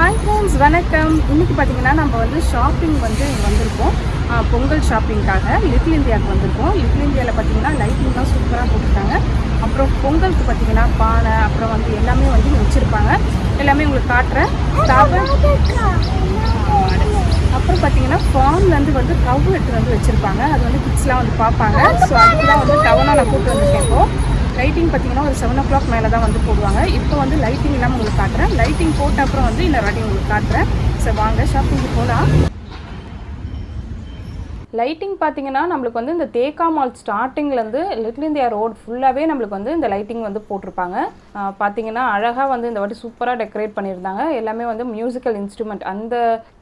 Hi friends வணக்கம். இன்றைக்கி பார்த்தீங்கன்னா நம்ம வந்து ஷாப்பிங் வந்து வந்திருக்கோம். பொங்கல் ஷாப்பிங்காக லிட்டில் இந்தியாவுக்கு வந்திருக்கோம். லிட்டில் இந்தியாவில் பார்த்தீங்கன்னா லைட்டிங் தான் சூப்பராக போட்டுருக்காங்க. அப்புறம் பொங்கலுக்கு பார்த்தீங்கன்னா பானை அப்புறம் வந்து எல்லாமே வந்து வச்சுருப்பாங்க. எல்லாமே உங்களுக்கு காட்டுறேன். அப்புறம் பார்த்தீங்கன்னா ஃபார்ம்லேருந்து வந்து கவு எடுத்து வந்து வச்சுருப்பாங்க. அது வந்து கிட்ஸ்லாம் வந்து பார்ப்பாங்க. ஸோ அதுதான் வந்து டவுனாக நான் கூப்பிட்டு வந்திருக்கேன் இப்போ. லைட்டிங் பார்த்தீங்கன்னா ஒரு செவன் ஓ கிளாக் மேலே தான் வந்து போடுவாங்க. இப்போ வந்து லைட்டிங் இல்லாமல் உங்களுக்கு காட்டுறேன். லைட்டிங் போட்ட அப்புறம் வந்து இன்னொரு வாட்டி உங்களுக்கு காட்டுறேன். ஸோ வாங்க ஷாப்பிங்க்கு போகலாம் லைட்டிங் பார்த்தீங்கன்னா நம்மளுக்கு வந்து இந்த தேக்கா மால் ஸ்டார்டிங்லேருந்து லிட்டில் இந்தியா ரோட் ஃபுல்லாகவே நம்மளுக்கு வந்து இந்த லைட்டிங் வந்து போட்டிருப்பாங்க. பார்த்தீங்கன்னா அழகாக வந்து இந்த வாட்டி சூப்பராக டெக்கரேட் பண்ணியிருந்தாங்க. எல்லாமே வந்து மியூசிக்கல் இன்ஸ்ட்ருமெண்ட் அந்த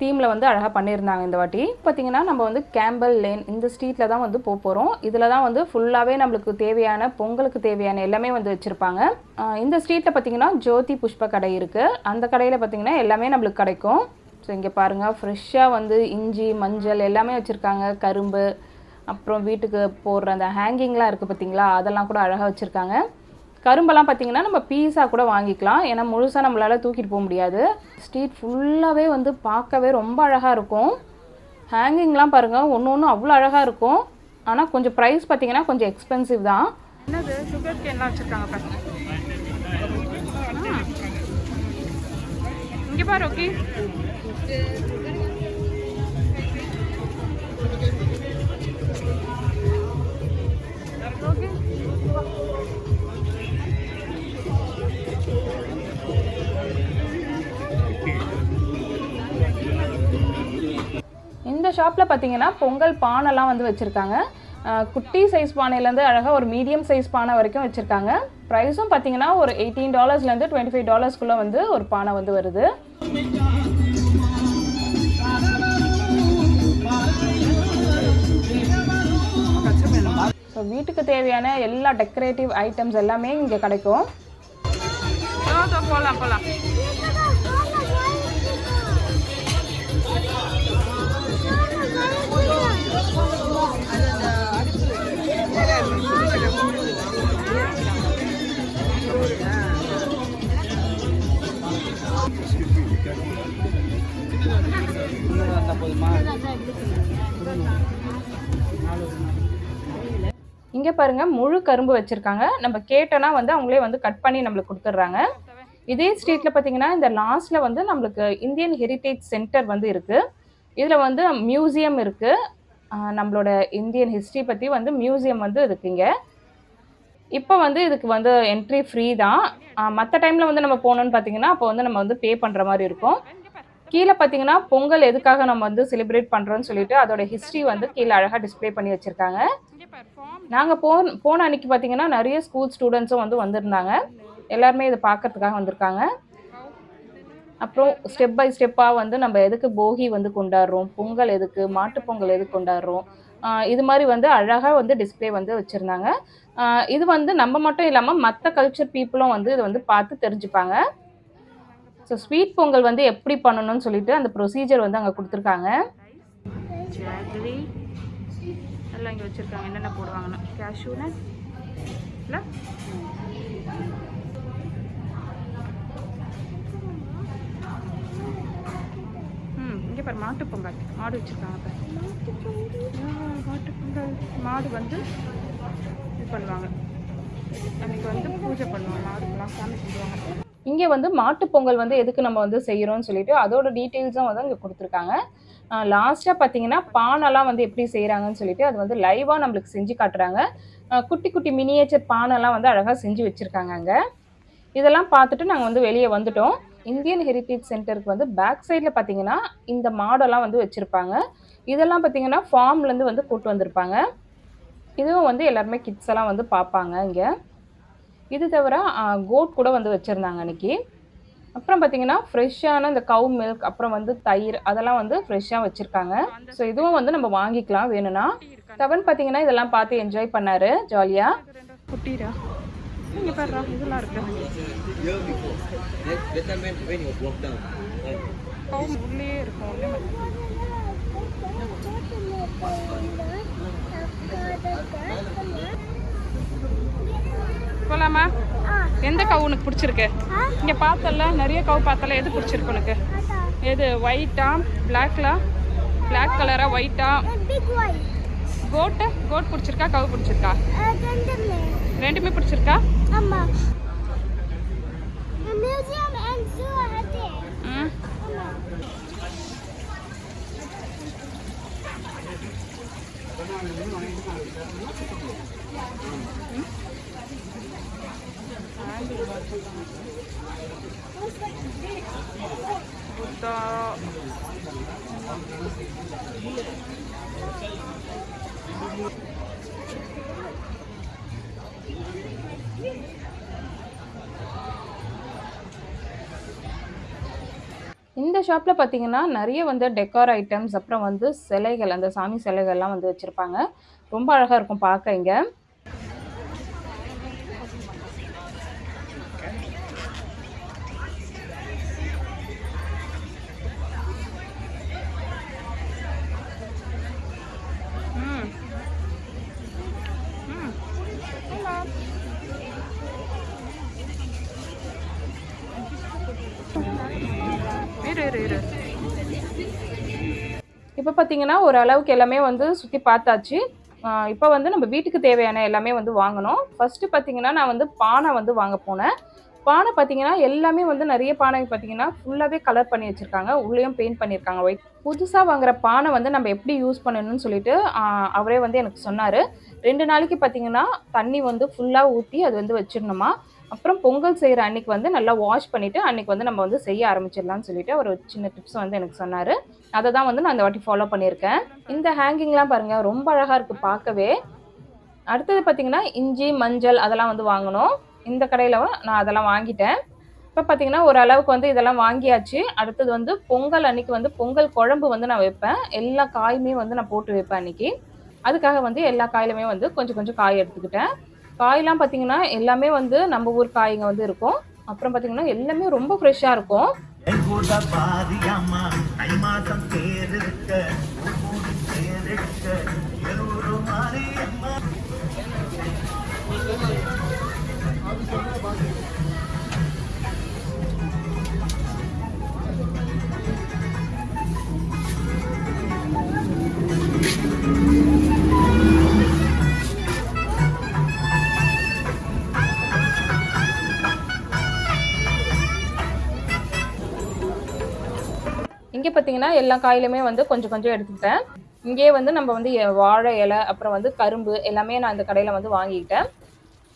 தீமில் வந்து அழகாக பண்ணியிருந்தாங்க இந்த வாட்டி. பார்த்தீங்கன்னா நம்ம வந்து கேம்பல் லேன் இந்த ஸ்ட்ரீட்டில் தான் வந்து போக போகிறோம் இதில் தான் வந்து ஃபுல்லாகவே நம்மளுக்கு தேவையான பொங்கலுக்கு தேவையான எல்லாமே வந்து வச்சுருப்பாங்க. இந்த ஸ்ட்ரீட்டில் பார்த்தீங்கன்னா ஜோதி புஷ்ப கடை இருக்குது அந்த கடையில் பார்த்தீங்கன்னா எல்லாமே நம்மளுக்கு கிடைக்கும். ஸோ இங்கே பாருங்கள் ஃப்ரெஷ்ஷாக வந்து இஞ்சி மஞ்சள் எல்லாமே வச்சுருக்காங்க. கரும்பு அப்புறம் வீட்டுக்கு போடுற அந்த ஹேங்கிங்லாம் இருக்குது பார்த்தீங்களா அதெல்லாம் கூட அழகாக வச்சுருக்காங்க. கரும்பெல்லாம் பார்த்தீங்கன்னா நம்ம பீஸாக கூட வாங்கிக்கலாம். ஏன்னா முழுசாக நம்மளால் தூக்கிட்டு போக முடியாது. ஸ்ட்ரீட் ஃபுல்லாகவே வந்து பார்க்கவே ரொம்ப அழகாக இருக்கும். ஹேங்கிங்லாம் பாருங்கள் ஒன்று ஒன்று அவ்வளோ அழகாக இருக்கும். ஆனால் கொஞ்சம் ப்ரைஸ் பார்த்தீங்கன்னா கொஞ்சம் எக்ஸ்பென்சிவ் தான். என்னது? சுகர் கேன்லாம் வச்சுருக்காங்க இங்கே பாரு இந்த ஷாப்பில் பார்த்தீங்கன்னா பொங்கல் பானைலாம் வந்து வச்சுருக்காங்க. குட்டி சைஸ் பானையிலேருந்து அழகாக ஒரு மீடியம் சைஸ் பானை வரைக்கும் வச்சுருக்காங்க. ப்ரைஸும் பார்த்தீங்கன்னா ஒரு எயிட்டீன் டாலர்ஸ்லேருந்து டுவெண்ட்டி ஃபைவ் டாலர்ஸ்க்குள்ளே வந்து ஒரு பானை வந்து வருது. ஸோ வீட்டுக்கு தேவையான எல்லா டெக்கரேட்டிவ் ஐட்டம்ஸ் எல்லாமே இங்கே கிடைக்கும் போகலாம் போகலாம் இங்கே பாருங்க முழு கரும்பு வச்சுருக்காங்க. நம்ம கேட்டோன்னா வந்து அவங்களே வந்து கட் பண்ணி நம்மளுக்கு கொடுத்துட்றாங்க. இதே ஸ்ட்ரீட்டில் பார்த்தீங்கன்னா இந்த லாஸ்ட்டில் வந்து நம்மளுக்கு இந்தியன் ஹெரிட்டேஜ் சென்டர் வந்து இருக்குது இதில் வந்து மியூசியம் இருக்குது நம்மளோட இந்தியன் ஹிஸ்ட்ரி பற்றி வந்து மியூசியம் வந்து இருக்குங்க இப்போ வந்து இதுக்கு வந்து என்ட்ரி ஃப்ரீ தான். மற்ற டைமில் வந்து நம்ம போகணுன்னு பார்த்தீங்கன்னா அப்போ வந்து நம்ம வந்து பே பண்ணுற மாதிரி இருக்கும். கீழே பார்த்தீங்கன்னா பொங்கல் எதுக்காக நம்ம வந்து செலிப்ரேட் பண்ணுறோன்னு சொல்லிட்டு அதோட ஹிஸ்ட்ரி வந்து கீழே அழகாக டிஸ்ப்ளே பண்ணி வச்சுருக்காங்க. நாங்கள் போ போன அன்னைக்கு பார்த்தீங்கன்னா நிறைய ஸ்கூல் ஸ்டூடெண்ட்ஸும் வந்து வந்திருந்தாங்க. எல்லாருமே இதை பார்க்கறதுக்காக வந்திருக்காங்க. அப்புறம் ஸ்டெப் பை ஸ்டெப்பாக வந்து நம்ம எதுக்கு போகி வந்து கொண்டாடுறோம்? பொங்கல் எதுக்கு? மாட்டுப்பொங்கல் எதுக்கு கொண்டாடுறோம்? இது மாதிரி வந்து அழகாக வந்து டிஸ்பிளே வந்து வச்சுருந்தாங்க. இது வந்து நம்ம மட்டும் இல்லாமல் மற்ற கல்ச்சர் பீப்புளும் வந்து இதை வந்து பார்த்து தெரிஞ்சுப்பாங்க. ஸோ ஸ்வீட் பொங்கல் வந்து எப்படி பண்ணணும்னு சொல்லிட்டு அந்த ப்ரொசீஜர் வந்து அங்கே கொடுத்துருக்காங்க. ஜாகரி எல்லாம் இங்கே வச்சுருக்காங்க. என்னென்ன போடுவாங்கன்னா? கேஷ்யூ இல்லை? ம் இங்கே பாரு மாட்டு பொங்கல். மாடு வச்சுருக்காங்க பாரு. மாட்டு பொங்கல். மாடு வந்து இது பண்ணுவாங்க. அன்னைக்கு வந்து பூஜை பண்ணுவாங்க. மாடுக்கெல்லாம் சாமி கும்பிடுவாங்க. இங்கே வந்து மாட்டுப்பொங்கல் வந்து எதுக்கு நம்ம வந்து செய்கிறோம்னு சொல்லிட்டு அதோட டீட்டெயில்ஸும் வந்து இங்கே கொடுத்துருக்காங்க. லாஸ்ட்டாக பார்த்தீங்கன்னா பானெல்லாம் வந்து எப்படி செய்கிறாங்கன்னு சொல்லிட்டு அது வந்து லைவாக நம்மளுக்கு செஞ்சு காட்டுறாங்க. குட்டி குட்டி மினியேச்சர் பானெல்லாம் வந்து அழகாக செஞ்சு வச்சுருக்காங்க அங்கே. இதெல்லாம் பார்த்துட்டு நாங்கள் வந்து வெளியே வந்துட்டோம். இந்தியன் ஹெரிட்டேஜ் சென்டருக்கு வந்து பேக் சைடில் பார்த்தீங்கன்னா இந்த மாடெல்லாம் வந்து வச்சுருப்பாங்க. இதெல்லாம் பார்த்தீங்கன்னா ஃபார்ம்லேருந்து வந்து கூட்டு வந்திருப்பாங்க. இதுவும் வந்து எல்லாருமே கிட்ஸ் எல்லாம் வந்து பார்ப்பாங்க இங்கே. இது தவிர கோட் கூட வந்து வச்சுருந்தாங்க அன்னைக்கு. அப்புறம் பார்த்தீங்கன்னா ஃப்ரெஷ்ஷான இந்த கவு மில்க் அப்புறம் வந்து தயிர் அதெல்லாம் வந்து ஃப்ரெஷ்ஷாக வச்சுருக்காங்க. ஸோ இதுவும் வந்து நம்ம வாங்கிக்கலாம் வேணும்னா. தவன் பார்த்தீங்கன்னா இதெல்லாம் பார்த்து என்ஜாய் பண்ணாரு ஜாலியாக குட்டிரா? இங்கே இதெல்லாம் இருக்கு. எந்த கவு உனக்கு பிடிச்சிருக்கு? இங்கே பார்த்தல நிறைய கவு பார்த்தல எது பிடிச்சிருக்கு உனக்கு? எது ஒயிட்டா பிளாக்ல பிளாக் கலரா ஒயிட்டா கோட்டு கோட் பிடிச்சிருக்கா? கவு பிடிச்சிருக்கா? ரெண்டுமே பிடிச்சிருக்கா? ஆமா ம். இந்த ஷாப்பில் பார்த்தீங்கன்னா நிறைய வந்து டெக்கார் ஐட்டம்ஸ் அப்புறம் வந்து சிலைகள் அந்த சாமி சிலைகள்லாம் வந்து வச்சுருப்பாங்க. ரொம்ப அழகாக இருக்கும் பார்க்க இங்கே. இரு இரு இரு. இப்போ பார்த்தீங்கன்னா ஒரு அளவுக்கு எல்லாமே வந்து சுற்றி பார்த்தாச்சு. இப்போ வந்து நம்ம வீட்டுக்கு தேவையான எல்லாமே வந்து வாங்கணும். ஃபஸ்ட்டு பார்த்தீங்கன்னா நான் வந்து பானை வந்து வாங்க போனேன். பானை பார்த்தீங்கன்னா எல்லாமே வந்து நிறைய பானை பார்த்தீங்கன்னா ஃபுல்லாகவே கலர் பண்ணி வச்சுருக்காங்க. உள்ளேயும் பெயிண்ட் பண்ணியிருக்காங்க ஒயிட் புதுசாக வாங்குற பானை வந்து நம்ம எப்படி யூஸ் பண்ணணும்னு சொல்லிட்டு அவரே வந்து எனக்கு சொன்னார். ரெண்டு நாளைக்கு பார்த்தீங்கன்னா தண்ணி வந்து ஃபுல்லாக ஊற்றி அது வந்து வச்சிடணுமா? அப்புறம் பொங்கல் செய்கிற அன்னைக்கு வந்து நல்லா வாஷ் பண்ணிவிட்டு அன்றைக்கி வந்து நம்ம வந்து செய்ய ஆரம்பிச்சிடலாம்னு சொல்லிட்டு ஒரு சின்ன டிப்ஸ் வந்து எனக்கு சொன்னார். அதை தான் வந்து நான் இந்த வாட்டி ஃபாலோ பண்ணியிருக்கேன். இந்த ஹேங்கிங்லாம் பாருங்கள் ரொம்ப அழகாக இருக்குது பார்க்கவே. அடுத்தது பார்த்திங்கன்னா இஞ்சி மஞ்சள் அதெல்லாம் வந்து வாங்கணும். இந்த கடையில் நான் அதெல்லாம் வாங்கிட்டேன். இப்போ பார்த்தீங்கன்னா ஓரளவுக்கு வந்து இதெல்லாம் வாங்கியாச்சு. அடுத்தது வந்து பொங்கல் அன்னைக்கு வந்து பொங்கல் குழம்பு வந்து நான் வைப்பேன். எல்லா காயுமே வந்து நான் போட்டு வைப்பேன் அன்னைக்கு. அதுக்காக வந்து எல்லா காயிலுமே வந்து கொஞ்சம் கொஞ்சம் காய் எடுத்துக்கிட்டேன். காயெலாம் பார்த்தீங்கன்னா எல்லாமே வந்து நம்ம ஊர் காய்ங்க வந்து இருக்கும். அப்புறம் பார்த்தீங்கன்னா எல்லாமே ரொம்ப ஃப்ரெஷ்ஷாக இருக்கும். கூட ஐ மாதம் மாசம் இங்கே பார்த்தீங்கன்னா எல்லா காயிலுமே வந்து கொஞ்சம் கொஞ்சம் எடுத்துக்கிட்டேன். இங்கேயே வந்து நம்ம வந்து எ- வாழை இலை அப்புறம் வந்து கரும்பு எல்லாமே நான் இந்த கடையில் வந்து வாங்கிக்கிட்டேன்.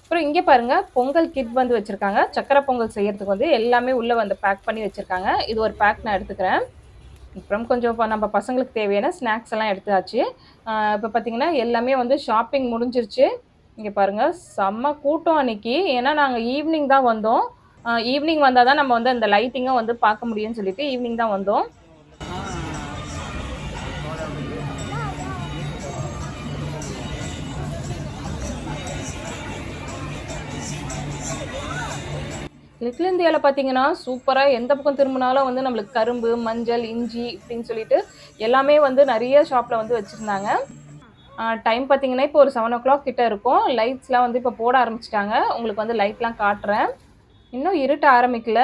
அப்புறம் இங்கே பாருங்கள் பொங்கல் கிட் வந்து வச்சுருக்காங்க. சக்கரை பொங்கல் செய்கிறதுக்கு வந்து எல்லாமே உள்ளே வந்து பேக் பண்ணி வச்சுருக்காங்க. இது ஒரு பேக் நான் எடுத்துக்கிறேன். அப்புறம் கொஞ்சம் இப்போ நம்ம பசங்களுக்கு தேவையான ஸ்நாக்ஸ் எல்லாம் எடுத்தாச்சு. இப்போ பார்த்தீங்கன்னா எல்லாமே வந்து ஷாப்பிங் முடிஞ்சிருச்சு. இங்கே பாருங்கள் செம்ம கூட்டம் அன்னைக்கு. ஏன்னா நாங்கள் ஈவினிங் தான் வந்தோம். ஈவினிங் வந்தால் தான் நம்ம வந்து அந்த லைட்டிங்கை வந்து பார்க்க முடியும்னு சொல்லிட்டு ஈவினிங் தான் வந்தோம். லிட்டில் இந்தியாவில் பார்த்தீங்கன்னா சூப்பராக எந்த பக்கம் திரும்பினாலும் வந்து நம்மளுக்கு கரும்பு மஞ்சள் இஞ்சி இப்படின்னு சொல்லிட்டு எல்லாமே வந்து நிறைய ஷாப்பில் வந்து வச்சுருந்தாங்க. டைம் பார்த்தீங்கன்னா இப்போ ஒரு செவன் ஓ கிளாக் கிட்டே இருக்கும். லைட்ஸ்லாம் வந்து இப்போ போட ஆரம்பிச்சிட்டாங்க. உங்களுக்கு வந்து லைட்லாம் காட்டுறேன். இன்னும் இருட்ட ஆரம்பிக்கல.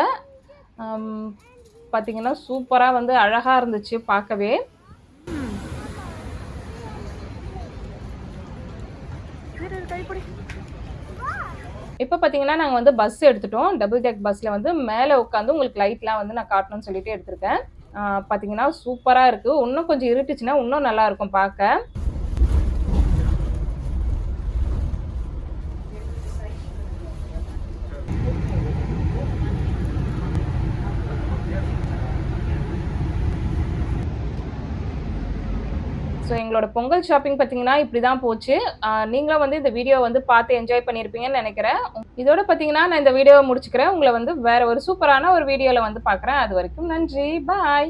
பார்த்தீங்கன்னா சூப்பராக வந்து அழகாக இருந்துச்சு பார்க்கவே. இப்போ பார்த்தீங்கன்னா நாங்கள் வந்து பஸ் எடுத்துட்டோம். டபுள் டெக் பஸ்ஸில் வந்து மேலே உட்காந்து உங்களுக்கு லைட்லாம் வந்து நான் காட்டணும்னு சொல்லிட்டு எடுத்திருக்கேன். பார்த்தீங்கன்னா சூப்பராக இருக்குது இன்னும் கொஞ்சம் இருட்டுச்சுன்னா இன்னும் நல்லாயிருக்கும் பார்க்க. ஸோ எங்களோட பொங்கல் ஷாப்பிங் பார்த்தீங்கன்னா இப்படி தான் போச்சு நீங்களும் வந்து இந்த வீடியோ வந்து பார்த்து என்ஜாய் பண்ணியிருப்பீங்கன்னு நினைக்கிறேன். இதோட பார்த்தீங்கன்னா நான் இந்த வீடியோவை முடிச்சுக்கிறேன். உங்களை வந்து வேற ஒரு சூப்பரான ஒரு வீடியோவில் வந்து பார்க்குறேன். அது வரைக்கும் நன்றி. பாய்